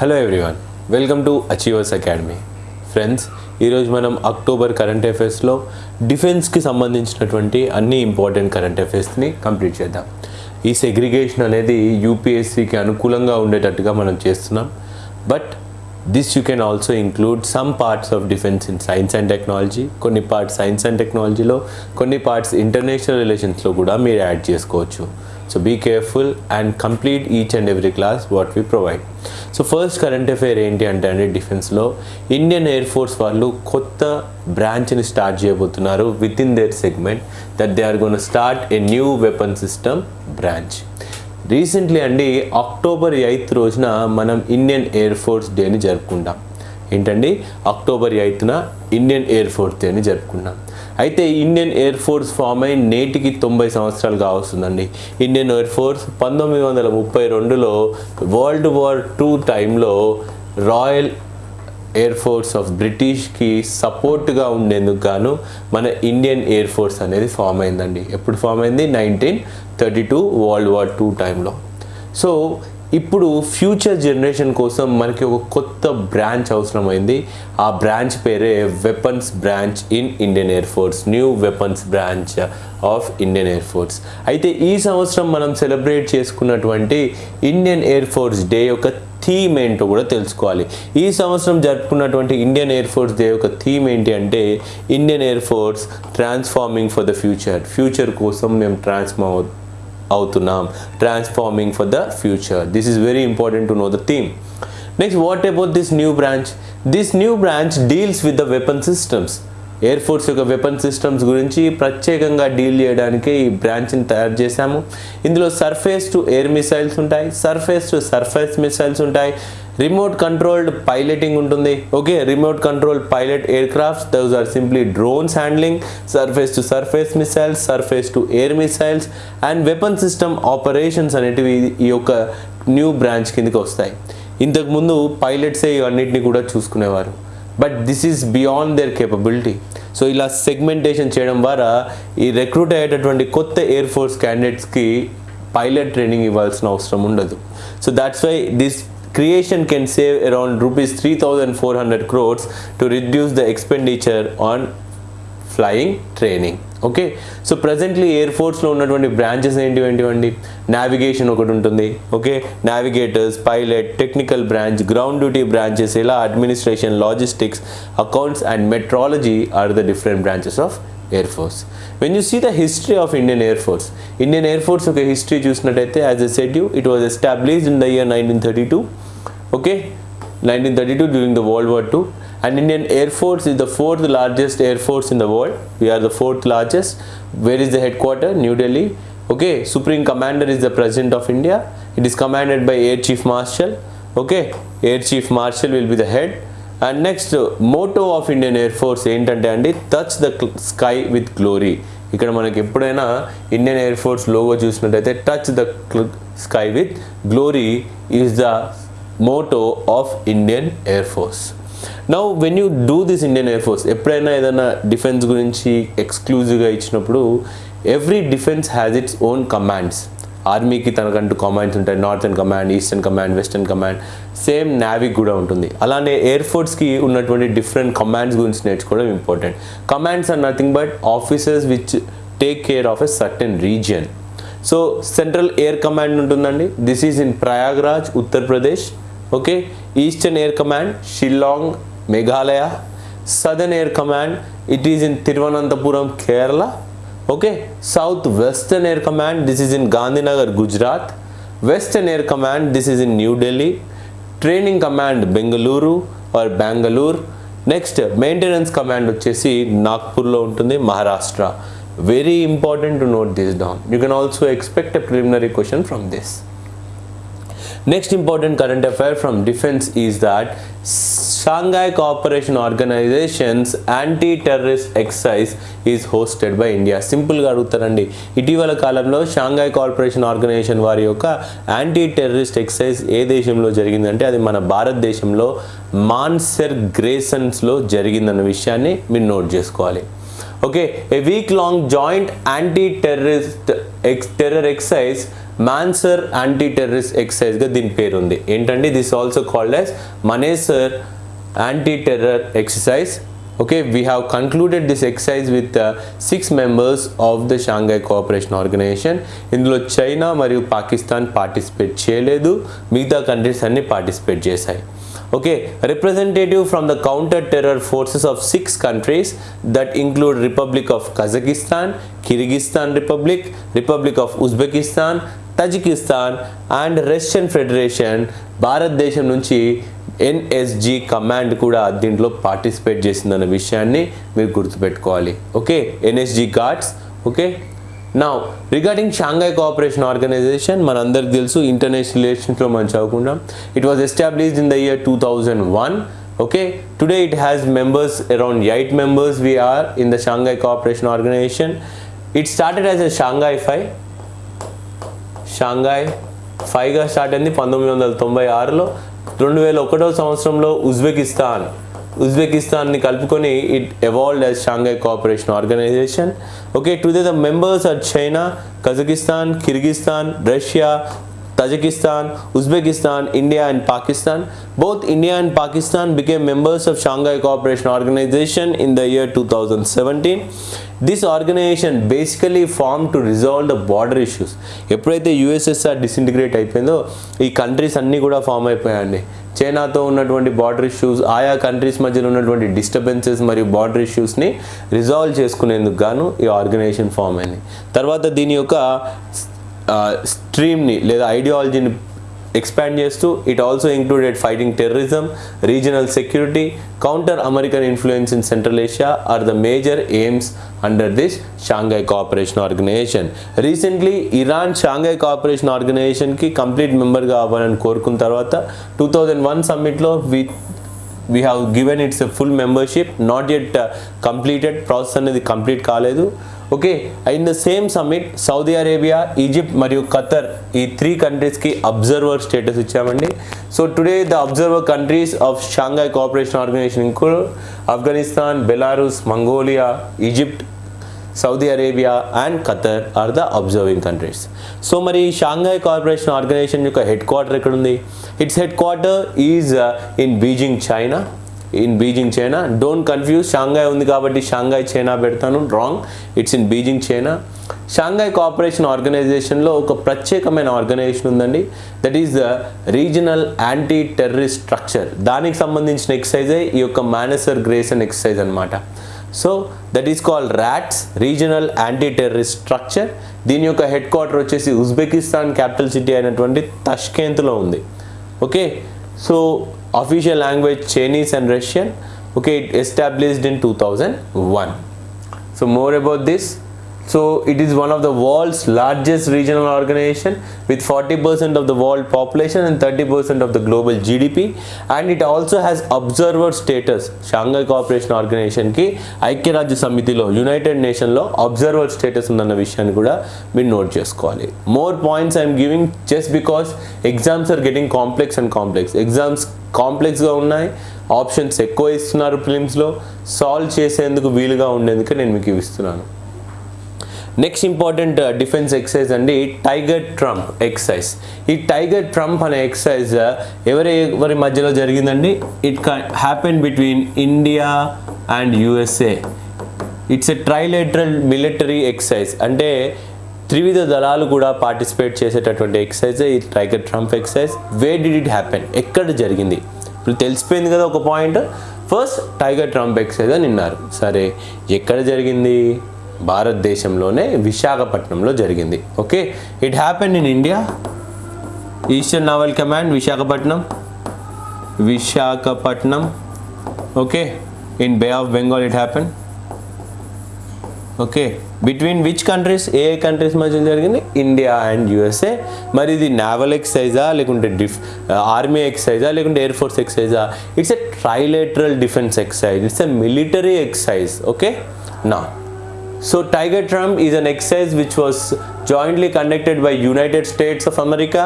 Hello everyone welcome to achievers academy friends ఈరోజు మనం October current అఫైర్స్లో డిఫెన్స్కి సంబంధించినటువంటి అన్ని ఇంపార్టెంట్ కరెంట్ అఫైర్స్ని కంప్లీట్ చేద్దాం. ఈ సెగ్రిగేషన్ అనేది యూపీఎస్సికి అనుకూలంగా ఉండేటట్టుగా మనం చేస్తున్నాం. But this you can also include some parts of defence in science and technology కొన్ని పార్ట్స్ సైన్స్ అండ్ టెక్నాలజీలో కొన్ని పార్ట్స్ ఇంటర్నేషనల్ రిలేషన్స్లో కూడా మీరు యాడ్ చేసుకోవచ్చు. So be careful and complete each and every class what we provide so first current affair ఏంటి అంటే అండి డిఫెన్స్లో ఇండియన్ ఎయిర్ ఫోర్స్ వాళ్ళు కొత్త బ్రాంచ్ని స్టార్ట్ చేయబోతున్నారు with in their segment that they are gone start a new weapon system branch recently అండి October eighth రోజున మనం ఇండియన్ ఎయిర్ ఫోర్స్ డేని జరుపుకుంటాం. ఏంటండి? అక్టోబర్ ఎయిత్న ఇండియన్ ఎయిర్ ఫోర్స్ డేని జరుపుకున్నాం. అయితే ఇండియన్ ఎయిర్ ఫోర్స్ ఫామ్ అయి నేటికి తొంభై సంవత్సరాలు కావస్తుందండి ఇండియన్ ఎయిర్ ఫోర్స్ పంతొమ్మిది వందల ముప్పై రెండులో వరల్డ్ వార్ టూ టైంలో రాయల్ ఎయిర్ ఫోర్స్ ఆఫ్ బ్రిటిష్కి సపోర్ట్గా ఉండేందుకు గాను మన ఇండియన్ ఎయిర్ ఫోర్స్ అనేది ఫామ్ అయిందండి. ఎప్పుడు ఫామ్ అయింది? Nineteen thirty two world war two టైంలో సో ఇప్పుడు ఫ్యూచర్ జనరేషన్ కోసం మనకి ఒక కొత్త బ్రాంచ్ అవసరమైంది. ఆ బ్రాంచ్ పేరే weapons branch in Indian air force new weapons branch of Indian air force అయితే ఈ సంవత్సరం మనం సెలబ్రేట్ చేసుకున్నటువంటి ఇండియన్ ఎయిర్ ఫోర్స్ డే యొక్క థీమ్ ఏంటో కూడా తెలుసుకోవాలి. ఈ సంవత్సరం జరుపుకున్నటువంటి ఇండియన్ ఎయిర్ ఫోర్స్ డే యొక్క థీమ్ ఏంటి అంటే Indian air force transforming for the future future కోసం మేము ట్రాన్స్ఫార్మ్ అవుతున్నాం. Transforming for the future this is very important to know the theme next what about this new branch this new branch deals with the weapon systems air force యొక్క weapon systems గురించి ప్రత్యేకంగా deal చేయడానికి ఈ బ్రాంచ్ని తయారు చేశాము. ఇందులో surface to air missiles ఉంటాయి. సర్ఫేస్ టు సర్ఫేస్ మిసైల్స్ ఉంటాయి. రిమోట్ కంట్రోల్డ్ పైలటింగ్ ఉంటుంది. Okay remote control pilot aircrafts those are simply drones handling surface to surface missiles surface to air missiles and weapon system operations అనేటివి ఈ యొక్క new branch కిందకి వస్తాయి. ఇంతకుముందు పైలట్సే ఇవన్నిటిని కూడా చూసుకునేవారు. But this is beyond their capability so ఇలా సెగ్మెంటేషన్ చేయడం ద్వారా ఈ రిక్రూట్ అయ్యేటటువంటి కొత్త ఎయిర్ ఫోర్స్ క్యాండిడేట్స్కి పైలట్ ట్రైనింగ్ ఇవ్వాల్సిన అవసరం ఉండదు. So that's why this creation can save around rupees 3400 crores to reduce the expenditure on flying training okay so presently air ఫోర్స్లో ఉన్నటువంటి బ్రాంచెస్ ఏంటి ఏంటివండి నావిగేషన్ ఒకటి ఉంటుంది. Okay navigators pilot technical branch ground duty branches ఇలా administration logistics accounts and meteorology are the different branches of Air force when you see the history of Indian air force Indian air force ఒక history చూసినట్టయితే as a said you it was established in the year nineteen thirty two okay nineteen thirty two during the world war two and Indian Air Force is the fourth largest air force in the world. We are the fourth largest. Where is the headquarter? New Delhi. Okay, Supreme Commander is the President of India. It is commanded by Air Chief Marshal. Okay, Air Chief Marshal will be the head. and next motto of Indian air force ఏంటంటే అండి touch the sky with glory ఇక్కడ మనకి ఎప్పుడైనా Indian air force logo చూసినట్టయితే touch the sky with glory is the motto of Indian air force now when you do this Indian air force ఎప్పుడైనా ఏదైనా defence గురించి ఎక్స్క్లూజివ్గా ఇచ్చినప్పుడు every defence has its own commands ఆర్మీకి తనకంటూ commands ఉంటాయి. Northern command eastern command western command same నావీకి కూడా ఉంటుంది. అలానే ఎయిర్ ఫోర్స్కి ఉన్నటువంటి డిఫరెంట్ కమాండ్స్ గురించి నేర్చుకోవడం important commands are nothing but officers which take care of a certain region so central air command ఉంటుందండి. This is in Prayagraj Uttar Pradesh okay eastern air command Shillong Meghalaya southern air command it is in Thiruvananthapuram Kerala okay south western air command this is in Gandhinagar Gujarat western air command this is in New Delhi training command Bengaluru or Bengaluru next maintenance command వచ్చేసి నాగ్పూర్లో ఉంటుంది Maharashtra very important to note this down you can also expect a preliminary question from this next important current affair from defence is that Shanghai Cooperation Organization's anti-terrorist exercise is hosted by India. సింపుల్గా అడుగుతారండి ఇటీవల కాలంలో Shanghai corporation organisation వారి యొక్క anti terrorist excise ఏ దేశంలో జరిగిందంటే అది మన భారతదేశంలో మాన్సెర్ గ్రేసన్స్లో జరిగిందన్న విషయాన్ని మీరు నోట్ చేసుకోవాలి. Okay a week long joint anti terrorist ex terror exercise Manesar anti terrorist ఎక్సైజ్గా దీని పేరు ఉంది ఏంటంటే this also called as Manesar anti terror exercise okay we have concluded this exercise with six members of the Shanghai cooperation organisation ఇందులో China మరియు Pakistan participate చేయలేదు మిగతా countries అన్ని participate చేశాయి okay representative from the counter terror forces of six countries that include republic of kazakhstan kyrgyzstan republic republic of uzbekistan Tajikistan and Russian federation భారతదేశం నుంచి NSG command కూడా దీంట్లో పార్టిసిపేట్ చేసిందన్న విషయాన్ని మీరు గుర్తుపెట్టుకోవాలి. ఓకే ఎన్ఎస్జి గార్డ్స్ ఓకే నా regarding Shanghai cooperation organisation మనందరికి తెలుసు ఇంటర్నేషనల్ రిలేషన్స్లో మనం చదువుకుంటాం. It was established in the year two thousand one okay today it has members around eight members we are in the Shanghai cooperation organisation it started as a Shanghai five Shanghai ఫైవ్గా start అయింది పంతొమ్మిది వందల తొంభై ఆరులో. రెండు వేల ఒకటో సంవత్సరంలో Uzbekistan ఉజ్బెకిస్తాన్ని కలుపుకొని it evolved as Shanghai cooperation organisation okay today the members are China Kazakhstan Kyrgyzstan Russia Tajikistan, Uzbekistan, India and Pakistan. Both India and Pakistan became members of Shanghai Cooperation Organization in the year 2017. This organisation basically form to resolve the border issues ఎప్పుడైతే USSR disintegrate అయిపోయిందో ఈ countries అన్నీ కూడా form అయిపోయాయండి చైనాతో ఉన్నటువంటి border issues ఆయా countries మధ్యలో ఉన్నటువంటి డిస్టర్బెన్సెస్ మరియు బార్డర్ ఇష్యూస్ని రిజాల్వ్ చేసుకునేందుకు గాను ఈ ఆర్గనైజేషన్ ఫామ్ అయింది తర్వాత దీని యొక్క స్ట్రీమ్ని లేదా ఐడియాలజీని ఎక్స్పాండ్ చేస్తూ it also included fighting terrorism regional security counter American influence in central Asia are the major aims under this Shanghai cooperation organisation recently Iran Shanghai cooperation ఆర్గనైజేషన్కి complete మెంబర్గా అవ్వాలని కోరుకున్న తర్వాత two thousand one సమ్మిట్లో we we have given its full membership not at completed process అనేది complete కాలేదు. Okay in the same summit Saudi Arabia Egypt మరియు Qatar ఈ three కంట్రీస్కి observer status ఇచ్చామండి. So today the observer countries of Shanghai cooperation organisation include Afghanistan Belarus Mongolia Egypt Saudi Arabia and Qatar are the observing countries so మరి Shanghai corporation organisation యొక్క head quarter ఎక్కడ ఉంది it's headquarter is in Beijing China in Beijing China don't confuse Shanghai ఉంది కాబట్టి Shanghai China పెడతాను. Wrong it's in Beijing China Shanghai cooperation ఆర్గనైజేషన్లో ఒక ప్రత్యేకమైన ఆర్గనైజేషన్ ఉందండి. That is the regional anti terrorist structure దానికి సంబంధించిన ఎక్సర్సైజే ఈ యొక్క మేనసర్ గ్రేసన్ ఎక్సర్సైజ్ అనమాట so that is called RATS regional anti terrorist structure దీని యొక్క హెడ్ క్వార్టర్ వచ్చేసి ఉజ్బెకిస్తాన్ క్యాపిటల్ సిటీ అయినటువంటి తష్కేంత్లో ఉంది. Okay so official language Chinese and Russian. Okay it established in 2001 so more about this. So it is one of the world's largest regional organization with 40% of the world population and 30% of the global GDP and it also has observer status. Shanghai cooperation ఆర్గనైజేషన్కి కి ఐక్యరాజ్య సమితిలో United నేషన్లో observer status ఉందన్న విషయాన్ని కూడా మీరు note చేసుకోవాలి. More points I'm giving just because exams are getting complex and complex exams కాంప్లెక్స్గా ఉన్నాయి options ఎక్కువ ఇస్తున్నారు ఫిలిమ్స్లో సాల్వ్ చేసేందుకు వీలుగా ఉండేందుకే నేను మీకు ఇవి ఇస్తున్నాను. నెక్స్ట్ ఇంపార్టెంట్ డిఫెన్స్ ఎక్సైజ్ అండి టైగర్ ట్రంప్ ఎక్సైజ్ ఈ టైగర్ ట్రంప్ అనే ఎక్సైజ్ uh, ఎవరి ఎవరి మధ్యలో జరిగిందండి? It happen between India and USA it's a trilateral military exercise అంటే త్రివిధ దళాలు కూడా పార్టిసిపేట్ చేసేటటువంటి ఎక్సైజ్ ఈ tiger triumph exercise way did it happen ఎక్కడ జరిగింది? ఇప్పుడు తెలిసిపోయింది కదా ఒక point first tiger triumph exercise అని విన్నారు సరే ఎక్కడ జరిగింది? భారతదేశంలోనే విశాఖపట్నంలో జరిగింది. Okay? It happen in India eastern naval command Visakhapatnam Visakhapatnam okay in bay of Bengal it happen okay between which countries A countries మధ్య జరిగింది? ఇండియా అండ్ యుఎస్ఏ మరి ఇది నావల్ ఎక్సైజా లేకుంటే డిఫ్ ఆర్మీ ఎక్సైజా లేకుంటే air force ఎక్సైజా it's a trilateral defence exercise it's a military exercise okay నా So Tiger Trump is an exercise which was jointly conducted by United States of America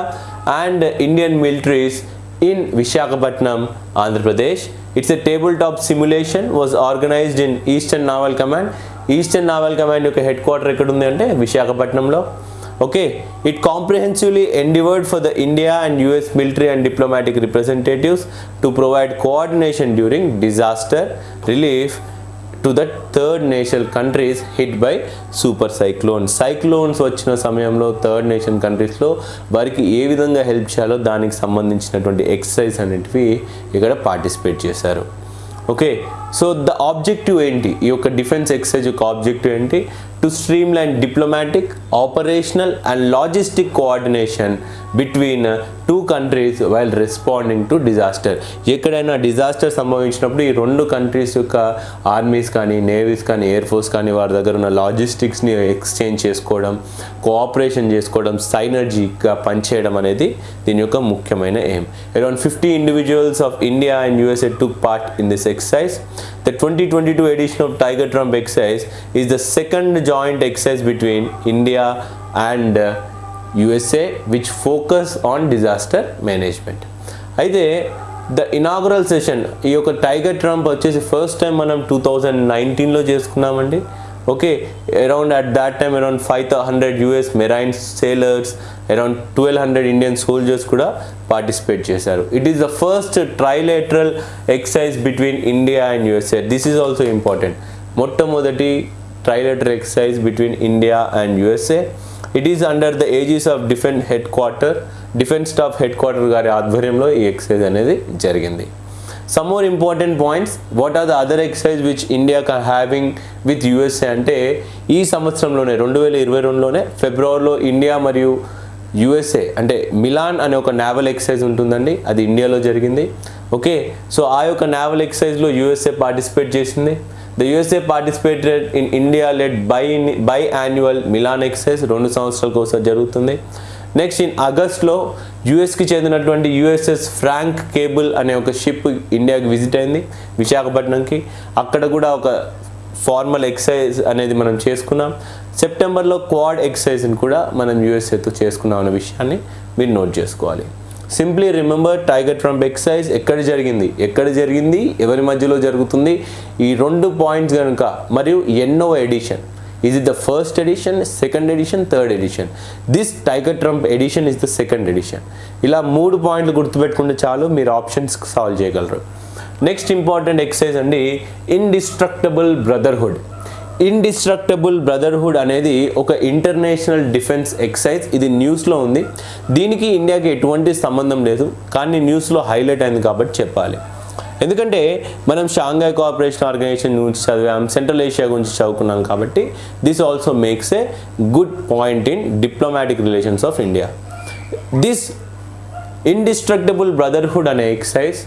and Indian militaries in Visakhapatnam, Andhra Pradesh. It's a tabletop simulation was organized in Eastern Naval Command. Eastern naval command యొక్క head quarter ఎక్కడ ఉంది అంటే విశాఖపట్నంలో okay it comprehensively endeavoured for the India and US military and diplomatic representatives to provide coordination during disaster relief to the third nation countries hit by super cyclone cyclones వచ్చిన సమయంలో third nation కంట్రీస్లో వారికి ఏ విధంగా help చేయాలో దానికి సంబంధించినటువంటి exercise అనేటివి ఇక్కడ పార్టిసిపేట్ చేశారు. ఓకే సో ద ఆబ్జెక్టివ్ ఏంటి? ఈ యొక్క డిఫెన్స్ ఎక్సర్సైజ్ యొక్క ఆబ్జెక్టివ్ ఏంటి? To stream diplomatic, diplomatic operational and logistic coordination between two countries while responding to disaster ఎక్కడైనా డిజాస్టర్ సంభవించినప్పుడు ఈ రెండు కంట్రీస్ యొక్క ఆర్మీస్ కానీ నేవీస్ కానీ ఎయిర్ ఫోర్స్ కానీ వారి దగ్గర ఉన్న లాజిస్టిక్స్ని ఎక్స్చేంజ్ చేసుకోవడం కోఆపరేషన్ చేసుకోవడం సైనర్జీగా పనిచేయడం అనేది దీని యొక్క ముఖ్యమైన aim around fifty individuals of India and USA took part in this exercise The 2022 edition of Tiger Trump exercise is the second joint exercise between India and uh, USA which focus on disaster management. అయితే the inaugural session ఈ యొక్క tiger Trump వచ్చేసి first time మనం two thousand నైన్టీన్లో చేసుకున్నామండి okay around at that time around five hundred US marine sailors around twelve hundred Indian soldiers కూడా participate చేశారు. It is the first trilateral exercise between India and USA this is also important మొట్టమొదటి trilateral exercise between India and USA it is under the aegis of defence headquarter defence staff headquarter గారి ఆధ్వర్యంలో ఈ exercise అనేది జరిగింది. Some more important points what are the other exercise which India having with USA అంటే ఈ సంవత్సరంలోనే రెండు వేల ఇరవై రెండులోనే ఫిబ్రవరిలో ఇండియా మరియు యుఎస్ఏ అంటే మిలాన్ అనే ఒక నావల్ ఎక్సైజ్ ఉంటుందండి. అది ఇండియాలో జరిగింది. ఓకే? సో ఆ యొక్క నావల్ ఎక్సైజ్లో యుఎస్ఏ పార్టిసిపేట్ చేసింది. The USA participated in India led by by annual Milan exercise రెండు సంవత్సరాల కోసం జరుగుతుంది. నెక్స్ట్ ఇన్ ఆగస్ట్లో యుఎస్కి చెందినటువంటి యుఎస్ఎస్ ఫ్రాంక్ కేబుల్ అనే ఒక షిప్ ఇండియాకి విజిట్ అయింది విశాఖపట్నంకి. అక్కడ కూడా ఒక ఫార్మల్ ఎక్సైజ్ అనేది మనం చేసుకున్నాం. సెప్టెంబర్లో క్వాడ్ ఎక్సైజ్ని కూడా మనం యుఎస్ఏతో చేసుకున్నాం అనే విషయాన్ని మీరు నోట్ చేసుకోవాలి. Simply remember Tiger Triumph exercise ఎక్కడ జరిగింది? ఎక్కడ జరిగింది? ఎవరి మధ్యలో జరుగుతుంది? ఈ రెండు పాయింట్స్ కనుక మరియు ఎన్నో edition is it the first edition second edition third edition? This tiger trump edition is the second edition. ఇలా మూడు పాయింట్లు గుర్తుపెట్టుకుంటే చాలు మీరు ఆప్షన్స్ సాల్వ్ చేయగలరు. నెక్స్ట్ ఇంపార్టెంట్ ఎక్సైజ్ అండి ఇండిస్ట్రక్టబుల్ బ్రదర్హుడ్ ఇండిస్ట్రక్టబుల్ బ్రదర్హుడ్ అనేది ఒక ఇంటర్నేషనల్ డిఫెన్స్ ఎక్సైజ్ ఇది న్యూస్లో ఉంది. దీనికి ఇండియాకి ఎటువంటి సంబంధం లేదు కానీ న్యూస్లో హైలైట్ అయింది కాబట్టి చెప్పాలి. ఎందుకంటే మనం షాంఘై కోఆపరేషన్ ఆర్గనైజేషన్ గురించి చదివాం సెంట్రల్ ఏషియా గురించి చదువుకున్నాం కాబట్టి this also makes a good point in diplomatic relations of India this indestructible brotherhood అనే exercise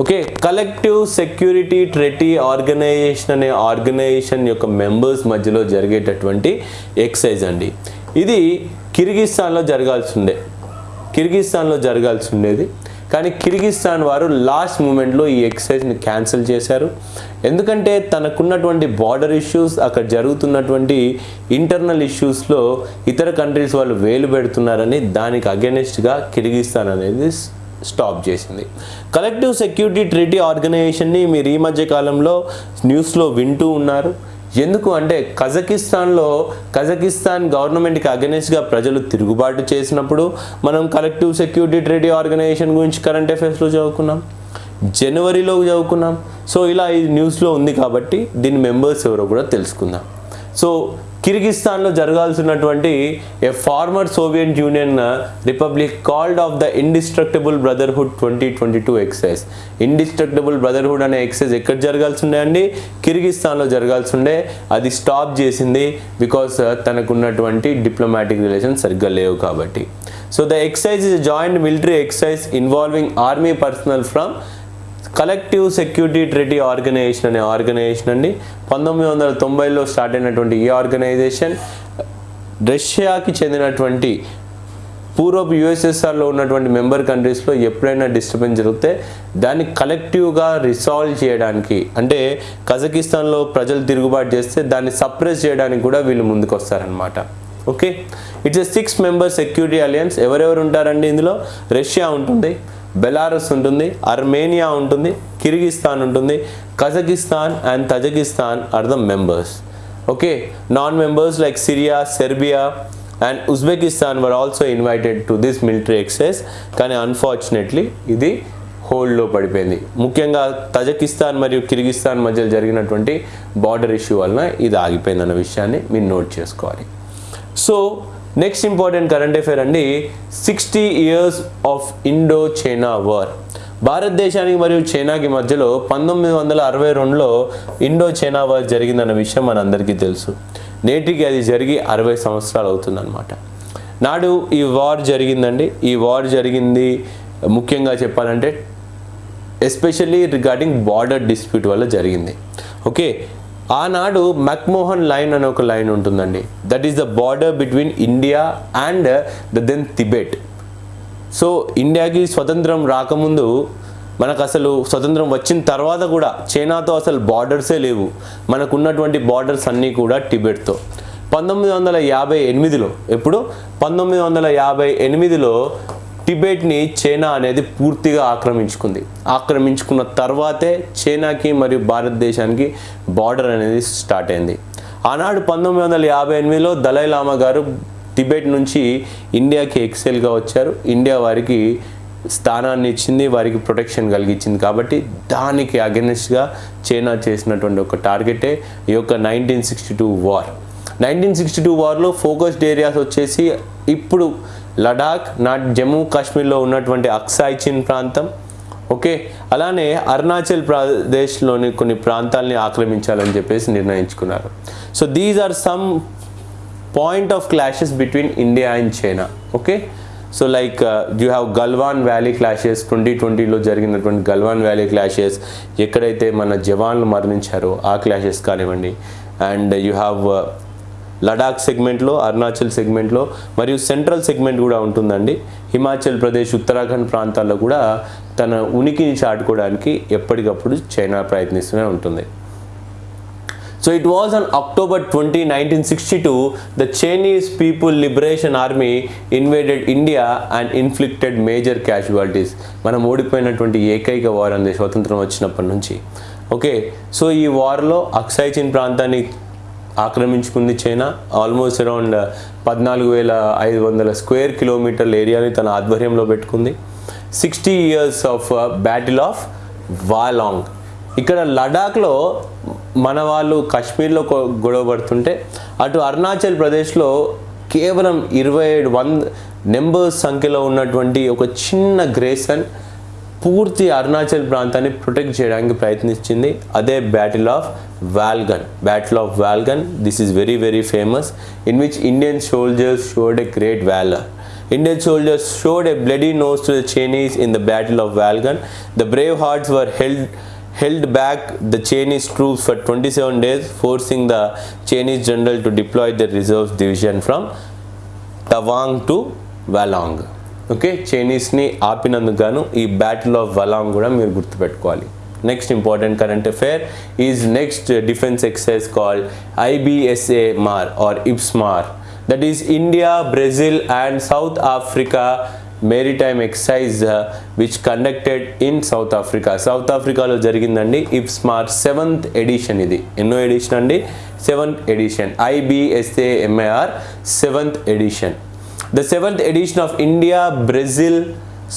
okay collective security treaty organization అనే ఆర్గనైజేషన్ యొక్క మెంబర్స్ మధ్యలో జరిగేటటువంటి ఎక్సైజ్ అండి. ఇది కిర్గిస్తాన్లో జరగాల్సి ఉండే కిర్గిస్తాన్లో జరగాల్సి ఉండేది కానీ కిర్గిస్తాన్ వారు లాస్ట్ మూమెంట్లో ఈ ఎక్సర్సైజ్ని క్యాన్సిల్ చేశారు. ఎందుకంటే తనకున్నటువంటి బార్డర్ ఇష్యూస్ అక్కడ జరుగుతున్నటువంటి ఇంటర్నల్ ఇష్యూస్లో ఇతర కంట్రీస్ వాళ్ళు వేలు పెడుతున్నారని దానికి అగెనెస్ట్గా కిర్గిస్తాన్ అనేది స్టాప్ చేసింది. కలెక్టివ్ సెక్యూరిటీ ట్రీటీ ఆర్గనైజేషన్ని మీరు ఈ మధ్య కాలంలో న్యూస్లో వింటూ ఉన్నారు. ఎందుకు అంటే కజకిస్తాన్లో కజకిస్తాన్ గవర్నమెంట్కి అగెనెస్ట్గా ప్రజలు తిరుగుబాటు చేసినప్పుడు మనం కలెక్టివ్ సెక్యూరిటీ ట్రేడీ ఆర్గనైజేషన్ గురించి కరెంట్ అఫైర్స్లో చదువుకున్నాం. జనవరిలో చదువుకున్నాం. సో ఇలా ఈ న్యూస్లో ఉంది కాబట్టి దీని మెంబర్స్ ఎవరో కూడా తెలుసుకుందాం. సో కిర్గిస్తాన్లో జరగాల్సినటువంటి a former Soviet Union uh, republic called of the indestructible brotherhood twenty twenty two exercise. Indestructible brotherhood అనే ఎక్సైజ్ ఎక్కడ జరగాల్సి ఉండే అండి కిర్గిస్తాన్లో జరగాల్సి ఉండే అది స్టాప్ చేసింది బికాస్ uh, తనకున్నటువంటి డిప్లొమాటిక్ రిలేషన్ సరిగ్గా లేవు కాబట్టి. So the exercise is joint military exercise involving army personnel from collective security treaty organization అనే ఆర్గనైజేషన్ అండి. పంతొమ్మిది వందల తొంభైలో స్టార్ట్ అయినటువంటి ఈ ఆర్గనైజేషన్ రష్యాకి చెందినటువంటి పూర్వపు యుఎస్ఎస్ఆర్లో ఉన్నటువంటి మెంబర్ కంట్రీస్లో ఎప్పుడైనా డిస్టర్బెన్స్ జరిగితే దాన్ని కలెక్టివ్గా రిసాల్వ్ చేయడానికి అంటే కజకిస్తాన్లో ప్రజలు తిరుగుబాటు చేస్తే దాన్ని సప్రెస్ చేయడానికి కూడా వీళ్ళు ముందుకు వస్తారనమాట okay it's a six member security alliance ఎవరెవరు ఉంటారండి ఇందులో? రష్యా ఉంటుంది. బెలారస్ ఉంటుంది అర్మేనియా ఉంటుంది కిర్గిస్తాన్ ఉంటుంది. Kazakhstan and Tajikistan are the members. Okay non members like Syria Serbia and Uzbekistan were also invited to this military exercise. కానీ unfortunately ఇది హోల్డ్లో పడిపోయింది. ముఖ్యంగా తజకిస్తాన్ మరియు కిర్గిస్తాన్ మధ్య జరిగినటువంటి బార్డర్ ఇష్యూ వలన ఇది ఆగిపోయింది అన్న విషయాన్ని మీరు నోట్ చేసుకోవాలి. So next important current affair అండి sixty years of Indo China war భారతదేశానికి మరియు చైనాకి మధ్యలో పంతొమ్మిది వందల అరవై రెండులో ఇండో చైనా వార్ జరిగిందన్న విషయం మనందరికీ తెలుసు. నేటికి అది జరిగి అరవై సంవత్సరాలు అవుతుందన్నమాట. నాడు ఈ వార్ జరిగిందండి. ఈ వార్ జరిగింది ముఖ్యంగా చెప్పాలంటే ఎస్పెషల్లీ రిగార్డింగ్ బార్డర్ డిస్ప్యూట్ వల్ల జరిగింది. ఓకే ఆనాడు మక్మోహన్ లైన్ అనే ఒక లైన్ ఉంటుందండి. That is the border between India and the then Tibet so ఇండియాకి స్వతంత్రం రాకముందు మనకు అసలు స్వతంత్రం వచ్చిన తర్వాత కూడా చైనాతో అసలు బార్డర్సే లేవు. మనకున్నటువంటి బార్డర్స్ అన్నీ కూడా టిబెట్తో పంతొమ్మిది వందల యాభై ఎనిమిదిలో ఎప్పుడు? పంతొమ్మిది వందల యాభై ఎనిమిదిలో టిబెట్ని చైనా అనేది పూర్తిగా ఆక్రమించుకుంది. ఆక్రమించుకున్న తర్వాతే చైనాకి మరియు భారతదేశానికి బార్డర్ అనేది స్టార్ట్ అయింది. ఆనాడు పంతొమ్మిది వందల యాభై ఎనిమిదిలో దలైలామా గారు టిబెట్ నుంచి ఇండియాకి ఎక్సెల్గా వచ్చారు. ఇండియా వారికి స్థానాన్ని ఇచ్చింది వారికి ప్రొటెక్షన్ కలిగించింది కాబట్టి దానికి అగెనెస్ట్గా చైనా చేసినటువంటి ఒక టార్గెటే ఈ యొక్క nineteen sixty two war. Nineteen sixty two వార్లో focused areas వచ్చేసి ఇప్పుడు లడాక్ నాట్ జమ్మూ కాశ్మీర్లో ఉన్నటువంటి అక్సాయ్ చిన్ ప్రాంతం. ఓకే? అలానే అరుణాచల్ ప్రదేశ్లోని కొన్ని ప్రాంతాలని ఆక్రమించాలని చెప్పేసి నిర్ణయించుకున్నారు. So these are some point of clashes between India and China okay? So like you have Galwan valley clashes twenty ట్వంటీలో జరిగినటువంటి గల్వాన్ వ్యాలీ క్లాషెస్ ఎక్కడైతే మన జవాన్లు మరణించారో ఆ క్లాషెస్ కానివ్వండి. అండ్ యూ హ్యావ్ లడాక్ సెగ్మెంట్లో అరుణాచల్ సెగ్మెంట్లో మరియు సెంట్రల్ సెగ్మెంట్ కూడా ఉంటుందండి. హిమాచల్ ప్రదేశ్ ఉత్తరాఖండ్ ప్రాంతాల్లో కూడా తన ఉనికిని చాటుకోవడానికి ఎప్పటికప్పుడు చైనా ప్రయత్నిస్తూనే ఉంటుంది. So it was on October 20, 1962, the Chinese People Liberation Army invaded India and inflicted major casualties. మనం ఓడిపోయినటువంటి ఏకైక వార్ అంది స్వతంత్రం వచ్చినప్పటి నుంచి. ఓకే సో ఈ వార్లో అక్సైచిన్ ప్రాంతాన్ని ఆక్రమించుకుంది చైనా. ఆల్మోస్ట్ అరౌండ్ uh, పద్నాలుగు వేల ఐదు వందల స్క్వేర్ కిలోమీటర్ల ఏరియాని తన ఆధ్వర్యంలో పెట్టుకుంది. Sixty years of battle of Walong ఇక్కడ లడాఖ్లో మన వాళ్ళు కాశ్మీర్లో గొడవ పడుతుంటే అటు అరుణాచల్ ప్రదేశ్లో కేవలం ఇరవై ఏడు వంద నెంబర్స్ సంఖ్యలో ఉన్నటువంటి ఒక చిన్న గ్రేసన్ పూర్తి అరుణాచల్ ప్రాంతాన్ని ప్రొటెక్ట్ చేయడానికి ప్రయత్నించింది. అదే battle of Valgan, Battle of Valgan. This is very very famous in which Indian soldiers showed a great valor. Indian soldiers showed a bloody nose to the Chinese in the Battle of Valgan. The brave hearts were held held back the Chinese troops for 27 days, forcing the Chinese general to deploy the reserves division from Tawang to Valong. Okay చైనీస్ని ఆపినందుకు గాను ఈ battle of Walong కూడా మీరు గుర్తుపెట్టుకోవాలి next important current affair is next defence exercise called IBSAMAR or IBSAMAR that is India Brazil and South Africa maritime exercise which conducted in South Africa South ఆఫ్రికాలో జరిగిందండి IBSAMAR seventh edition ఇది. ఎన్నో edition అండి? Seventh edition IBSAMAR seventh edition the seventh edition of India Brazil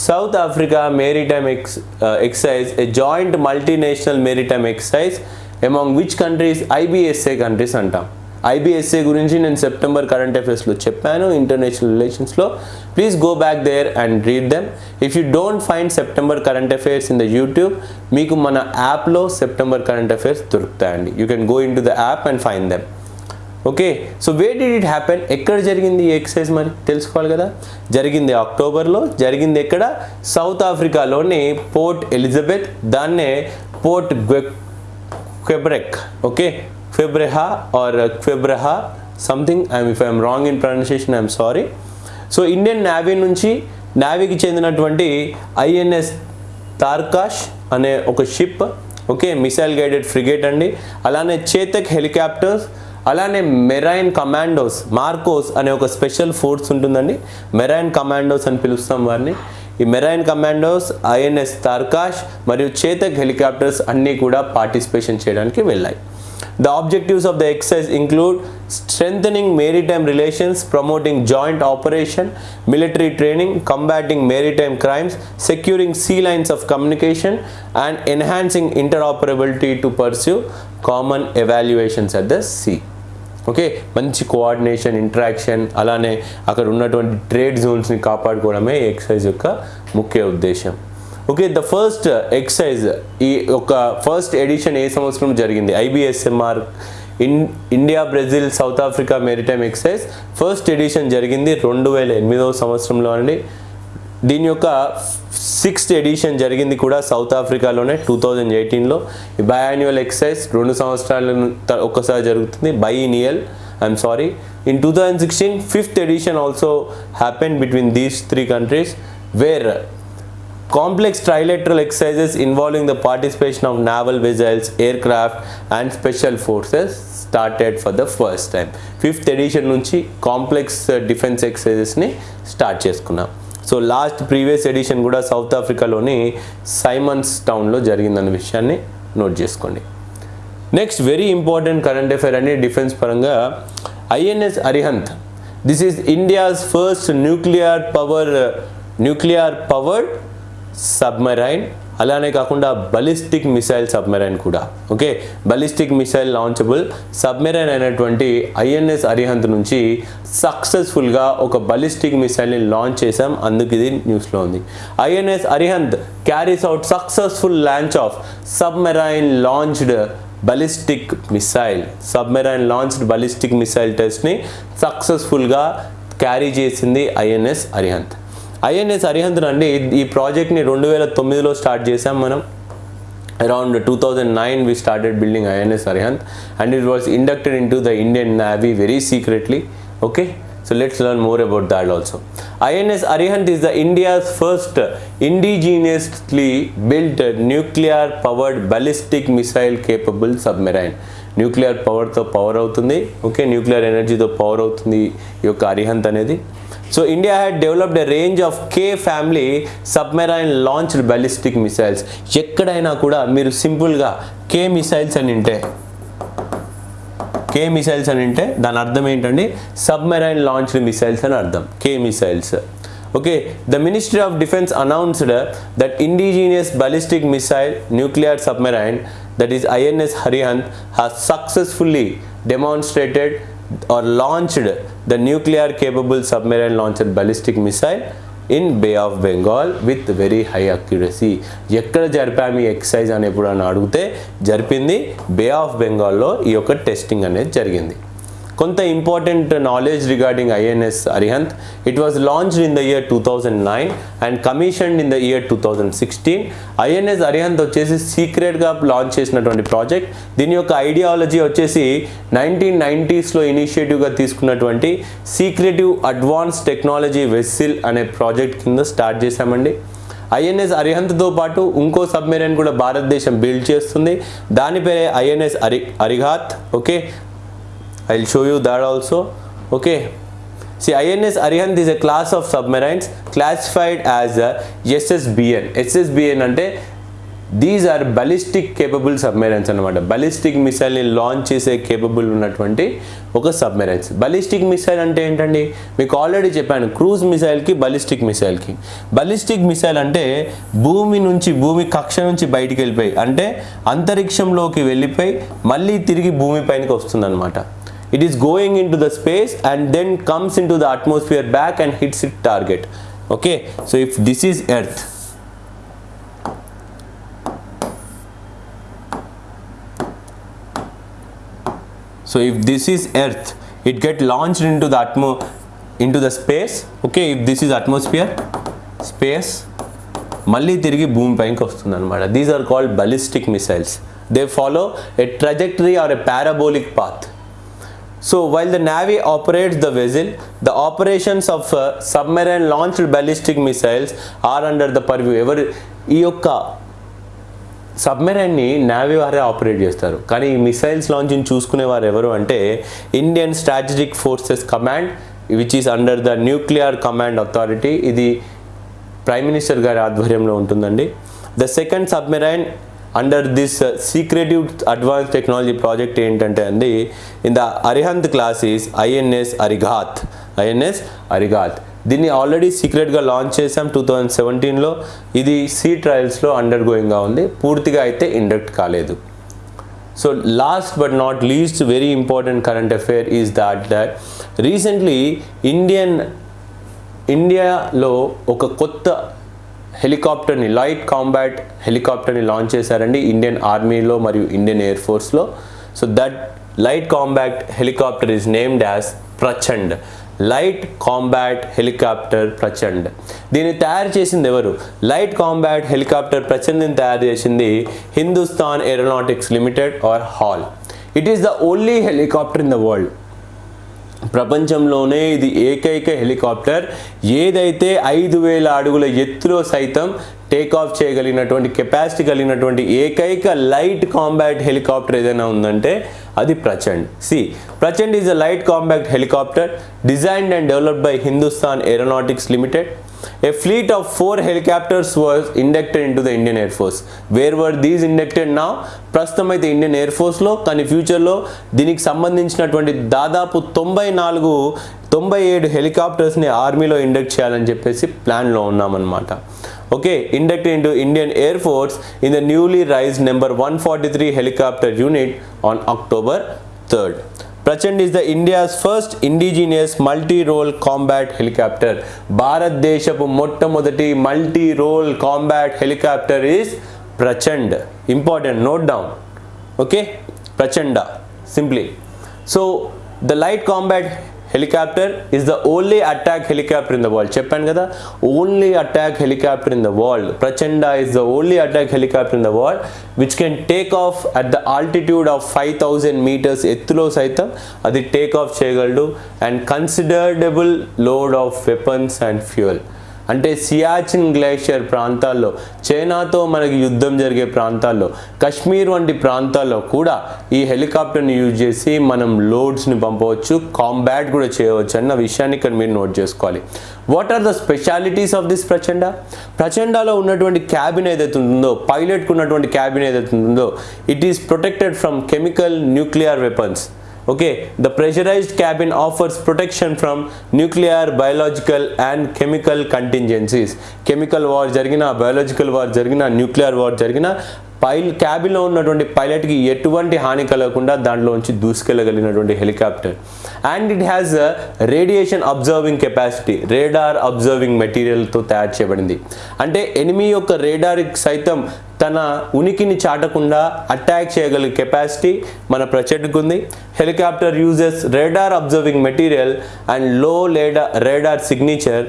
South Africa maritime ex exercise a joint multinational maritime exercise among which countries IBSA countries అంటాం. IBSA గురించి నేను September current అఫైర్స్లో చెప్పాను international రిలేషన్స్లో please go back there and read them if you don't find September current affairs in the YouTube మీకు మన యాప్లో September current affairs దొరుకుతాయండి. You can go in to the app and find them okay so where did it happen ఎక్కడ జరిగింది ఈ exercise మరి? తెలుసుకోవాలి కదా? జరిగింది అక్టోబర్లో జరిగింది ఎక్కడ? సౌత్ ఆఫ్రికాలోని పోర్ట్ ఎలిజబెత్ దాన్నే Port Gqeberha okay Gqeberha or Gqeberha something I'm if I'm wrong in pronunciation I'm sorry so Indian Navy నుంచి నావీకి చెందినటువంటి ఐఎన్ఎస్ తార్కాష్ అనే ఒక ship okay missile guided frigate అండి. అలానే చేతక్ హెలికాప్టర్స్ అలానే మెరైన్ కమాండోస్ మార్కోస్ అనే ఒక స్పెషల్ ఫోర్స్ ఉంటుందండి. మెరైన్ కమాండోస్ అని పిలుస్తాం వారిని. ఈ మెరైన్ కమాండోస్ ఐఎన్ఎస్ తార్కాష్ మరియు చేతక్ హెలికాప్టర్స్ అన్నీ కూడా పార్టిసిపేషన్ చేయడానికి వెళ్ళాయి. The objectives of the exercise include strengthening maritime relations promoting joint operation military training combating maritime crimes securing sea lines of communication and enhancing interoperability to pursue common evaluations at the sea okay మంచి coordination interaction అలానే అక్కడ ఉన్నటువంటి trade జోన్స్ని కాపాడుకోవడమే exercise exercise యొక్క ముఖ్య ఉద్దేశం. Okay the first exercise ఈ యొక్క ఫస్ట్ ఎడిషన్ ఏ సంవత్సరం జరిగింది? IBSAMAR in India Brazil South Africa maritime exercise first edition జరిగింది రెండు వేల ఎనిమిదవ సంవత్సరంలో అండి. దీని యొక్క సిక్స్త్ ఎడిషన్ జరిగింది కూడా సౌత్ ఆఫ్రికాలోనే టూ థౌజండ్ ఎయిటీన్లో. ఈ బయాన్యువల్ ఎక్సైజ్ రెండు సంవత్సరాల ఒక్కసారి జరుగుతుంది. Biennial I'm sorry in two thousand sixteen fifth edition also happen between these three countries where complex trilateral exercises involving the participation of naval vessels, aircraft and special forces started for the first time. Fifth edition నుంచి complex defence ఎక్సర్సైజెస్ని start చేసుకున్నాం. So last previous edition కూడా South ఆఫ్రికాలోని Simon's టౌన్లో జరిగిందన్న విషయాన్ని note చేసుకోండి. Next very important current affair అని డిఫెన్స్ పరంగా INS Arihant. This is India's first nuclear power nuclear powered submarine అలానే కాకుండా బలిస్టిక్ మిసైల్ సబ్మెరైన్ కూడా. Okay ballistic missile launchable submarine అయినటువంటి ఐఎన్ఎస్ అరిహంత్ నుంచి సక్సెస్ఫుల్గా ఒక బలిస్టిక్ మిసైల్ని లాంచ్ చేశాం. అందుకు ఇది న్యూస్లో ఉంది. INS Arihant carries out successful launch of submarine launched ballistic missile submarine launched ballistic missile టెస్ట్ని సక్సెస్ఫుల్గా క్యారీ చేసింది ఐఎన్ఎస్ అరిహంత్ ఐఎన్ఎస్ అరిహంత్ అండి ఈ ప్రాజెక్ట్ని రెండు వేల తొమ్మిదిలో స్టార్ట్ చేసాం మనం. Around two thousand nine we started building INS Arihant and it was inducted in to the Indian Navy very secretly okay so let's learn more about that also INS Arihant is the India's first indigenously built nuclear powered ballistic missile capable submarine nuclear పవర్తో power అవుతుంది okay nuclear ఎనర్జీతో power అవుతుంది ఈ యొక్క అరిహంత్ అనేది. So India had developed a range of K family submarine launched ballistic missiles ఎక్కడైనా కూడా మీరు సింపుల్గా కే మిసైల్స్ అని ఉంటే కే మిసైల్స్ అని అంటే దాని అర్థం ఏంటండి? సబ్మెరైన్ లాంచ్డ్ మిసైల్స్ అని అర్థం. K missiles okay the ministry of defence announced that indigenous ballistic missile nuclear submarine that is INS Arihant has successfully demonstrated or launched the nuclear capable submarine launched ballistic missile in Bay of Bengal with very high accuracy ఎక్కడ జరిపాము ఈ excise అని ఎప్పుడన్నా అడిగితే జరిపింది బే of బెంగాల్లో ఈ యొక్క టెస్టింగ్ అనేది జరిగింది. కొంత important knowledge regarding INS Arihant it was launched in the year two thousand nine and commissioned in the year two thousand sixteen INS Arihant వచ్చేసి సీక్రెట్గా లాంచ్ చేసినటువంటి ప్రాజెక్ట్ దీని యొక్క ఐడియాలజీ వచ్చేసి నైన్టీన్ నైంటీస్లో ఇనిషియేటివ్గా తీసుకున్నటువంటి సీక్రెటివ్ అడ్వాన్స్ టెక్నాలజీ వెస్సిల్ అనే project కింద start చేశామండి. ఐఎన్ఎస్ అరిహంత్తో పాటు ఇంకో సబ్మెరైన్ కూడా భారతదేశం బిల్డ్ చేస్తుంది. దాని పేరే INS Ari Arighaat okay I will show you that also okay See, INS Arihant is a class of submarines classified as a SSBN. SSBN అంటే these are ballistic capable submarines అనమాట ballistic మిసైల్ని launch చేసే capable ఉన్నటువంటి ఒక submarines ballistic missile అంటే ఏంటండి? మీకు already చెప్పాను క్రూజ్ మిసైల్కి బలిస్టిక్ మిసైల్కి బలిస్టిక్ మిసైల్ అంటే భూమి నుంచి భూమి కక్ష నుంచి బయటికి వెళ్ళిపోయి అంటే అంతరిక్షంలోకి వెళ్ళిపోయి మళ్ళీ తిరిగి భూమి పైనకి వస్తుందన్నమాట. it is going into the space and then comes into the atmosphere back and hits its target okay so if this is earth so if this is earth it get launched into the atmo into the space okay if this is atmosphere space మళ్ళీ తిరిగి భూమి పైకి వస్తుంది అనమాట these are called ballistic missiles they follow a trajectory or a parabolic path So while the Navy operates the vessel, the operations of uh, submarine launched ballistic missiles are under the purview. ఎవరు ఈ యొక్క సబ్మెరైన్ని navy వారే operate చేస్తారు. కానీ ఈ missiles launching చూసుకునే వారు ఎవరు అంటే Indian strategic forces command which is under the nuclear command authority ఇది ప్రైమ్ మినిస్టర్ గారి ఆధ్వర్యంలో ఉంటుందండి. The second submarine under this secretive advance technology project ఏంటంటే అండి in the Arihant class is INS Arighaat INS Arighaat దీన్ని already సీక్రెట్గా launch చేసాం two thousand సెవెంటీన్లో ఇది సీ ట్రయల్స్లో అండర్ గోయింగ్గా ఉంది. పూర్తిగా అయితే ఇండక్ట్ కాలేదు. So last but not least very important current affair is that that recently Indian ఇండియాలో ఒక కొత్త హెలికాప్టర్ని లైట్ కాంబాట్ హెలికాప్టర్ని లాంచ్ చేశారండి ఇండియన్ ఆర్మీలో మరియు Indian air ఫోర్స్లో. So that light combat helicopter is named as Prachand. Light combat helicopter Prachand. దీన్ని తయారు చేసింది ఎవరు? లైట్ కాంబాట్ హెలికాప్టర్ ప్రచండ్ని తయారు చేసింది Hindustan Aeronautics Limited or HAL. It is the only helicopter in the world. ప్రపంచంలోనే ఇది ఏకైక హెలికాప్టర్. ఏదైతే ఐదు వేల అడుగుల ఎత్తులో సైతం టేక్ ఆఫ్ చేయగలిగినటువంటి కెపాసిటీ కలిగినటువంటి ఏకైక లైట్ కాంబాక్ట్ హెలికాప్టర్ ఏదైనా ఉందంటే అది Prachand. See Prachand is a light combat helicopter designed and developed by Hindustan Aeronautics Limited A fleet of four helicopters was inducted into the Indian Air Force. Where were these inducted now? ప్రస్తుతం అయితే Indian air ఫోర్స్లో కానీ ఫ్యూచర్లో దీనికి సంబంధించినటువంటి దాదాపు తొంభై నాలుగు తొంభై ఏడు హెలికాప్టర్స్ని ఆర్మీలో ఇండక్ట్ చేయాలని చెప్పేసి ప్లాన్లో ఉన్నామన్నమాట okay induct into Indian air force in the newly raise number one forty three helicopter unit on October third Prachand is the India's first indigenous multi role combat helicopter భారతదేశపు మొట్టమొదటి multi role combat helicopter is Prachand. Important note down okay Prachand simply so the light combat helicopter is the only attack helicopter in the world చెప్పాను కదా? Only attack helicopter in the world Prachand is the only attack helicopter in the world which can take off at the altitude of five thousand metres ఎత్తులో సైతం అది take off చేయగలడు. And considerable load of weapons and fuel అంటే Siachen glacier ప్రాంతాల్లో చైనాతో మనకి యుద్ధం జరిగే ప్రాంతాల్లో కశ్మీర్ వంటి ప్రాంతాల్లో కూడా ఈ హెలికాప్టర్ని యూజ్ చేసి మనం లోడ్స్ని పంపవచ్చు కాంబాట్ కూడా చేయవచ్చు అన్న విషయాన్ని ఇక్కడ మీరు నోట్ చేసుకోవాలి. What are the specialities of this Prachand? ప్రచండాలో ఉన్నటువంటి క్యాబిన్ ఏదైతే ఉంటుందో పైలట్కు ఉన్నటువంటి క్యాబిన్ ఏదైతే ఉంటుందో it is protected from chemical nuclear weapons okay the pressurized cabin offers protection from nuclear biological and chemical contingencies. Chemical war jargina biological war jargina nuclear war jargina పైల్ క్యాబిన్లో ఉన్నటువంటి పైలట్కి ఎటువంటి హాని కలగకుండా దాంట్లోంచి దూసుకెళ్ళగలిగినటువంటి helicopter. And it has radiation absorbing capacity radar absorbing మెటీరియల్తో తయారు చేయబడింది. అంటే ఎనిమి యొక్క రేడార్ సైతం తన ఉనికిని చాటకుండా అటాక్ చేయగలిగే కెపాసిటీ మన ప్రచెడ్కు ఉంది helicopter uses radar observing material అండ్లో లేడా radar signature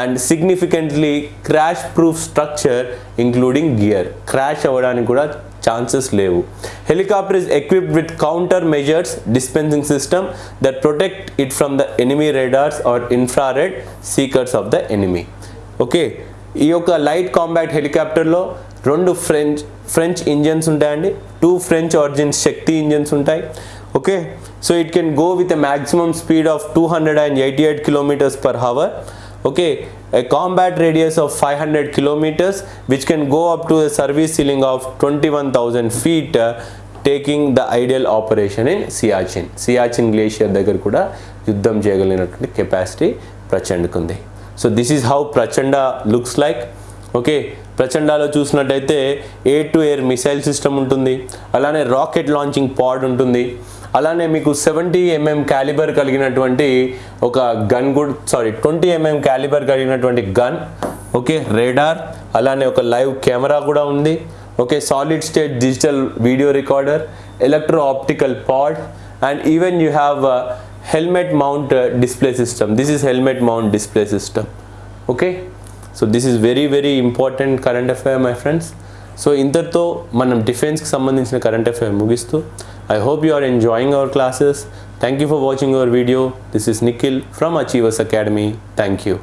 and significantly crash proof structure including gear. Crash అవ్వడానికి కూడా ఛాన్సెస్ లేవు. Helicopter is equipped with counter measures dispensing system that protect it from the enemy radars or infrared seekers of the enemy. Okay ఈ యొక్క light combat హెలికాప్టర్లో రెండు French French engines ఉంటాయండి. Two French origins Shakti engines ఉంటాయి. Okay so it can go with a maximum speed of two hundred and eighty eight kilometres per hour. Okay a combat radius of 500 kilometers which can go up to a service ceiling of 21000 feet uh, taking the ideal operation in Siachen. Siachen glacier దగ్గర కూడా యుద్ధం చేయగలిగినటువంటి capacity ప్రచండ్కు ఉంది so this is how Prachanda looks like okay ప్రచండాలో చూసినట్టయితే air to air missile system ఉంటుంది. అలానే rocket launching పాడ్ ఉంటుంది. అలానే మీకు సెవెంటీ ఎంఎం క్యాలిబర్ కలిగినటువంటి ఒక gun good sorry twenty MM calibre కలిగినటువంటి గన్ ఓకే రేడార్ అలానే ఒక లైవ్ కెమెరా కూడా ఉంది okay solid state digital video recorder electro optical pod and even you have helmet mount display system this is helmet mount display system okay so this is very very important current affair my friends so ఇంతటితో మనం డిఫెన్స్కి సంబంధించిన current affair ముగిస్తూ I hope you are enjoying our classes thank you for watching our video this is Nikhil from Achievers Academy thank you